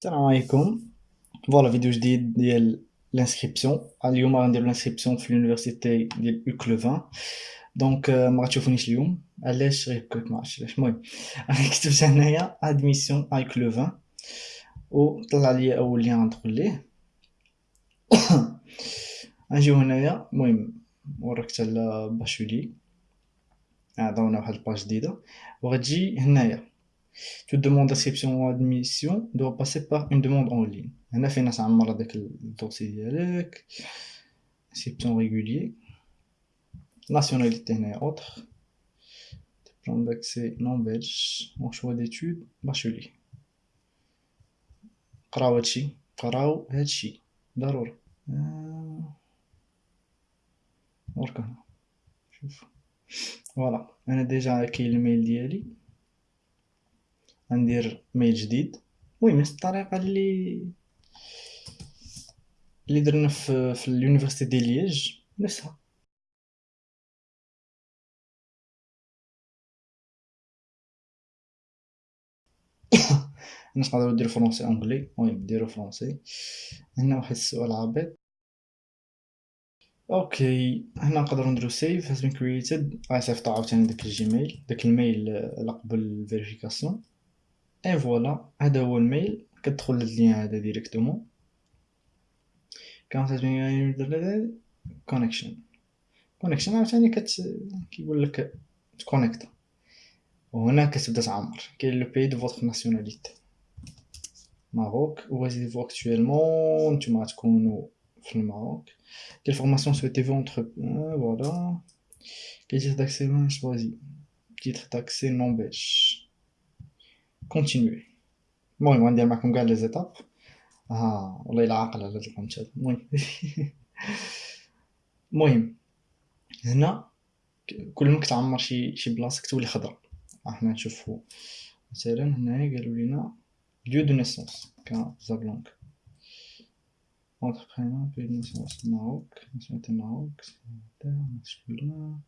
السلام عليكم voilà فيديو جديد ديال l'inscription اليوم غندير l'inscription في l'université ديال UCLouvain donc ما غتشوفونيش اليوم علاش غير هكاك ما عرفتش علاش المهم أنا كتبت هنايا admission UCLouvain و طلع لي اول lien غندخل ليه غنجيو هنايا المهم وركت على bachelier عطاونا واحد ال page جديده وغتجي هنايا tu demandes d'inscription ou admission doit passer par une demande en ligne هنا فين تعمر هذاك الدوسي ديالك inscription régulier nationalité هنايا autre diplôme d'accès non belge mon choix d'études bachelier قراو هادشي قراو هادشي ضروري ورك هنا شوف فوالا انا ديجا كاين الميل ديالي غندير mail جديد. المهم نفس الطريقة اللي اللي درنا في في ال université ديال ليج نفسها. الناس نقدروا نديرو français anglais المهم ديرو français هنا واحد السؤال عابط okay هنا نقدروا نديرو save has been created. غيصيفطو عاوتاني داك ال Gmail داك ال mail على قبل ال vérification et voilà هذا هو ال mail. كتدخل لل lien هذا directement. connexion connexion عاوتاني كت كيقول لك تكونيكتا. وهنا كتبدا تعمر. كاين le pays de votre nationalité. Maroc résidez-vous actuellement نتوما غتكونو في ال Maroc كاين formation souhaitez-vous entre voilà كاين titre d'accès choisir titre d'accès non belge continuer المهم غندير معكم كاع les étapes. ها والله إلا عاقل على هاد هذا المهم. المهم هنا كل ما كتعمر شي شي بلاصة كتولي خضراء. حنا نشوفو. مثلا هنايا قالوا لينا lieu de naissance Casablanca entre prénom pays de naissance Maroc nationalité Maroc masculin.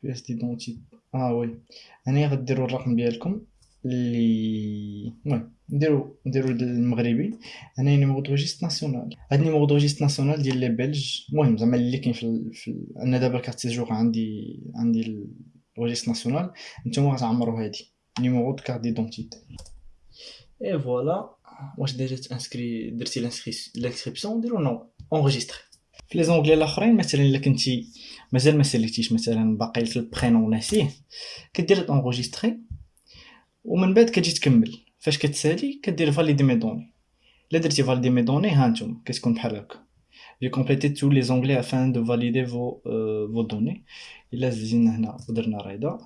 Pièce d'identité. آه oui هنايا غديروا الرقم ديالكم اللي المهم نديرو نديرو المغربي. أنا numéro de national. هاد numéro de national ديال les Belges المهم زعما اللي كاين في, في أنا دابا carte séjour عندي عندي ال registre national. نتوما غتعمروا هادي. numéro de carte d'identité et voilà واش déjà تانسكري درتي l'inscription ديرو non. enregistrer في les onglets الأخرين مثلا إلا كنتي مازال ما ساليتيش مثلا باقي ال prénom ناسيه كدير enregistrer ومن بعد كتجي تكمل. فاش كتسالي كدير valider mes données إلا درتي valider mes données ها نتوما كتكون بحال هكا. j'ai complété tous les onglets avant de valider vos vos données إلا جينا هنا ودرنا ريدا.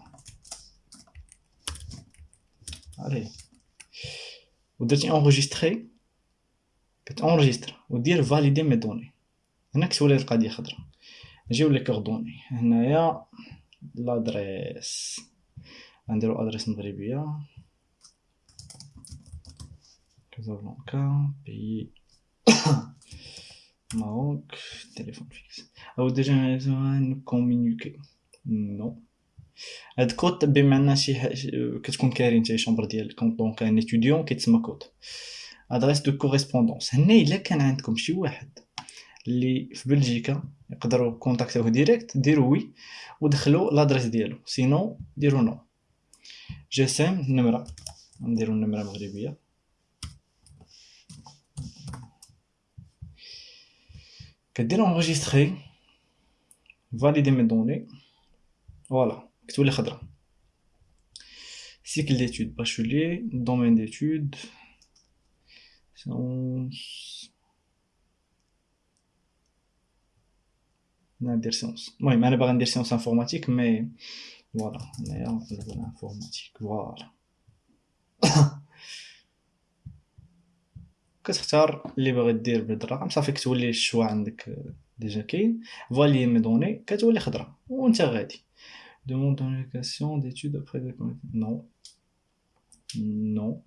علي ودرتي enregistrer كتانجستر ودير valider mes données هنا كتولي القضية خضرا نجيو les coordonnées هنايا l'adresse غنديرو adresse مغربيه Casablanca pays. Maroc téléphone fixe. أو déjà communiqué non. هاد kot بما ان شي كتكون كاري نتا chambre ديالك donc un étudiant كيتسمى kot adresse de correspondance هنا إلا كان عندكم شي واحد اللي في بلجيكا يقدروا كونتاكتوه direct ديروا oui ودخلوا l'adresse ديالو. sinon ديروا non GSM النمره نديرو النمره مغربيه كدير enregistrer valider mes données voilà كتولي خضرا cycle d'études bachelier domaine d'études sciences ندير sciences المهم أنا باغي ندير sciences informatiques voilà هنايا نقلبو informatique voilà كتختار اللي باغي دير بهاد الرقم صافي كتولي ال choix عندك déjà كاين valider mes données كتولي خضرا وانت غادي d'allocation d'études après de non. Non.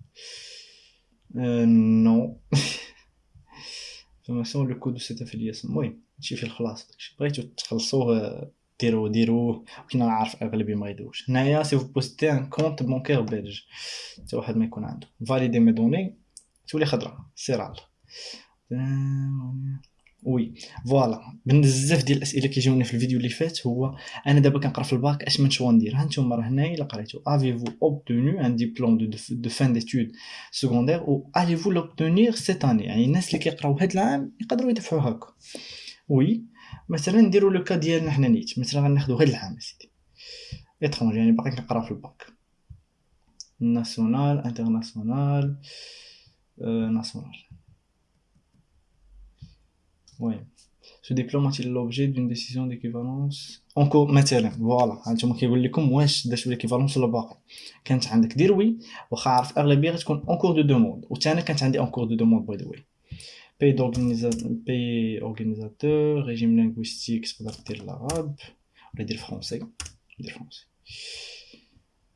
Euh, non. Information le code de cette affiliation. المهم هادشي في الخلاص بغيتو تخلصوه ديروه ديروه كنا نعرف اغلبيه ما يديروش هنايا si vous possédez un compte bancaire belge حتى واحد ما يكون عنده valider mes données تولي خضرا سيرال oui voilà بزاف ديال الاسئله كيجيوني في الفيديو اللي فات هو أنا دابا كنقرا في الباك اش من choix ندير ها نتوما راه هنايا الا قريتو avez-vous obtenu un diplôme de de fin d'études secondaires ou allez-vous l'obtenir cette année يعني الناس اللي كيقراو هاد العام يقدروا يدفعوا هكا oui مثلا نديرو le cas ديالنا حنا نيت مثلا غناخدو هاد العام c'est étranger يعني باقي كنقرا في ال bac national international national diplôme a-t-il l'objet d'une décision d'équivalence? En cours مثلا voilà هانتوما كيقول لكم واش درتو l'équivalence ولا باقي كانت عندك دير oui واخا عارف اغلبيه غتكون en cours de demande وثاني كانت عندي en cours de demande by the way pays pays organisateur régime linguistique تقدر دير l'arabe ولا دير français دير français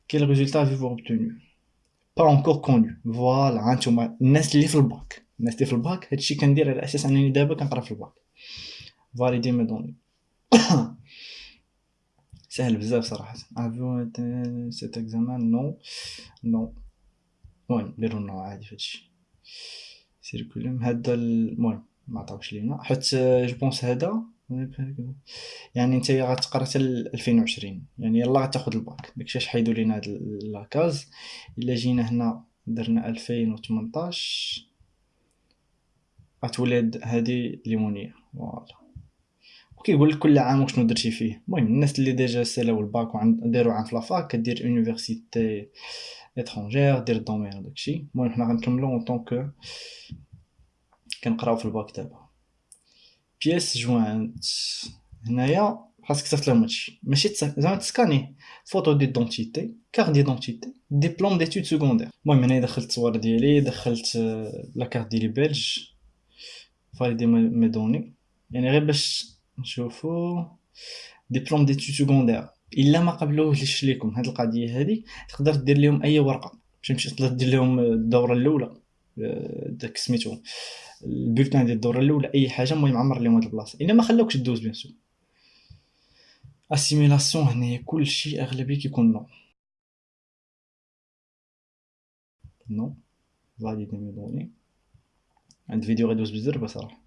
quel résultat avez-vous obtenu pas encore connu voilà هانتوما الناس اللي في الباك نستي في الباك هادشي كندير على أساس انني دابا كنقرا في ال bac valider mes données سهل بزاف صراحة avez-vous cet examen non non المهم نديرو non عادي فهادشي curriculum هادا المهم معطاوش لينا حيت je pense هادا يعني نتايا غتقرا حتى 2020 يعني يلا غتاخد الباك داكشي اش حيدو لينا هاد la case الا جينا هنا درنا 2018 غتولي هادي les années voilà وكيقول لك كل عام وشنو درتي فيه المهم الناس اللي déjà سالاو الباك داروا عام في la fac كدير université étranger دير ال domaine وداكشي المهم حنا غنكملو en tant que كنقراو في الباك دابا pièces jointes هنايا خاصك تصيفط لهم هادشي ماشي زعما ت scanner photo d'identité carte d'identité diplôme d'études secondaires المهم هنايا دخلت الصور ديالي دخلت la carte ديالي بلج valider mes données يعني غير باش نشوفو diplôme d'études secondaires إلا ما قبلوهش ليكم هاد القضية هادي تقدر دير لهم أي ورقة. باش تقدر دير لهم الدورة الأولى. داك سميتو ال bulletin ديال الدورة الأولى. أي حاجة المهم عمر لهم هاد البلاصة. إلا ما خلاوكش دوز bien sûr. assimilation هنايا كلشي اغلبيه كيكون non non valider mes données. عند فيديو غيدوز بزاف صراحة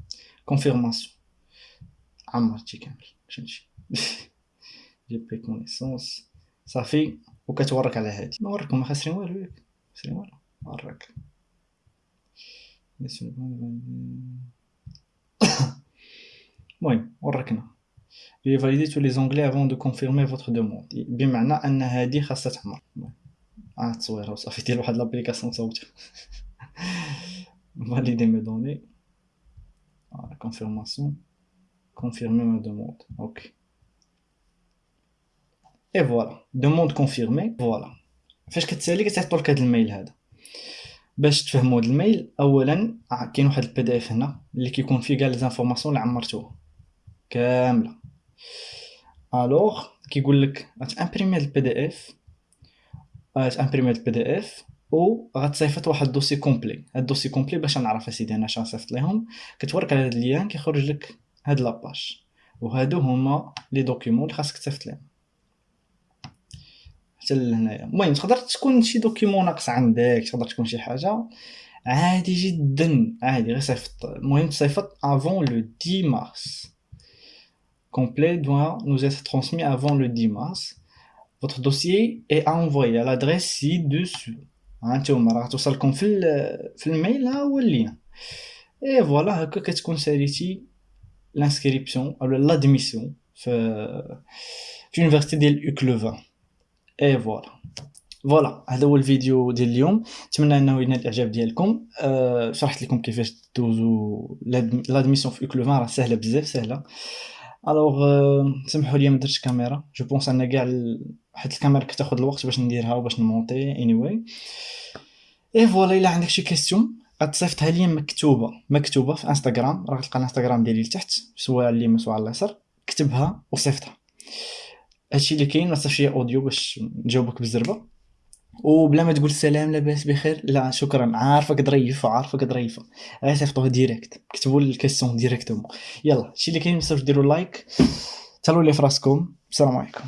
confirmation عمرتي كامل. فهمتي j'ai pris connaissance صافي وكتورك على هادي ما وريكم ما خاسرين والو ياك خاسرين والو وريك المهم وركنا j'ai validé tous les onglets avant de confirmer votre demande. بمعنى ان هادي خاصها تعمر آه تصويره وصافي دير واحد l'application صوتي valider mes données. Voilà, confirmation. Confirmer ma demande. Ok. Et voilà. Demande confirmée. Voilà. فاش كتسالي كتعطوا لك هذا ال mail هذا باش تفهموا هذا ال mail اولا كاين واحد ال PDF هنا اللي كيكون فيه كاع les informations اللي عمرتوها كاملة alors كيقول لك غت imprimer ال PDF غت imprimer ال PDF و غتصيفط واحد ال dossier complet هاد ال dossier complet باش نعرف أسيدي أنا اش غنصيفط ليهم كتورك على هاد ال lien كيخرج لك هاد la page وهادو هما les documents اللي خاصك تصيفط ليهم حتى لهنايا المهم تقدر تكون شي document ناقص عندك تقدر تكون شي حاجة عادي جدا عادي غير صيفط. المهم تصيفط avant le 10 mars complet doit nous être transmis avant le 10 mars. Votre dossier est envoyé à l'adresse ci-dessus. هانتوما راه توصلكم في في ال mail ها هو ال lien et voilà هكا كتكون ساليتي l'inscription أو l'admission في في université ديال UCLouvain et voilà voilà هذا هو الفيديو ديال اليوم. نتمنى أنه ينال الإعجاب ديالكم. أه شرحت لكم كيفاش دوزو. l'admission في UCLouvain راه سهلة بزاف سهلة. alors سمحوا لي ما درتش كاميرا. je pense أن كاع حيت الكاميرا كتاخذ الوقت باش نديرها وباش ن monter. anyway et voilà إلا عندك شي question غتصيفطها لي مكتوبة. مكتوبة في انستغرام راه تلقى الانستغرام ديالي لتحت سواء اليمين سواء اليسار. كتبها وصيفطها. هادشي اللي كاين ما تصيفطش لي audio باش نجاوبك بالزربه وبلا ما تقول سلام لاباس بخير لا شكرا. عارفك ظريفه عارفك ظريفه غير صيفطوه direct كتبوا ال question directement يلا هادشي اللي كاين ما ديروا like تهلاو لي فراسكم. السلام عليكم.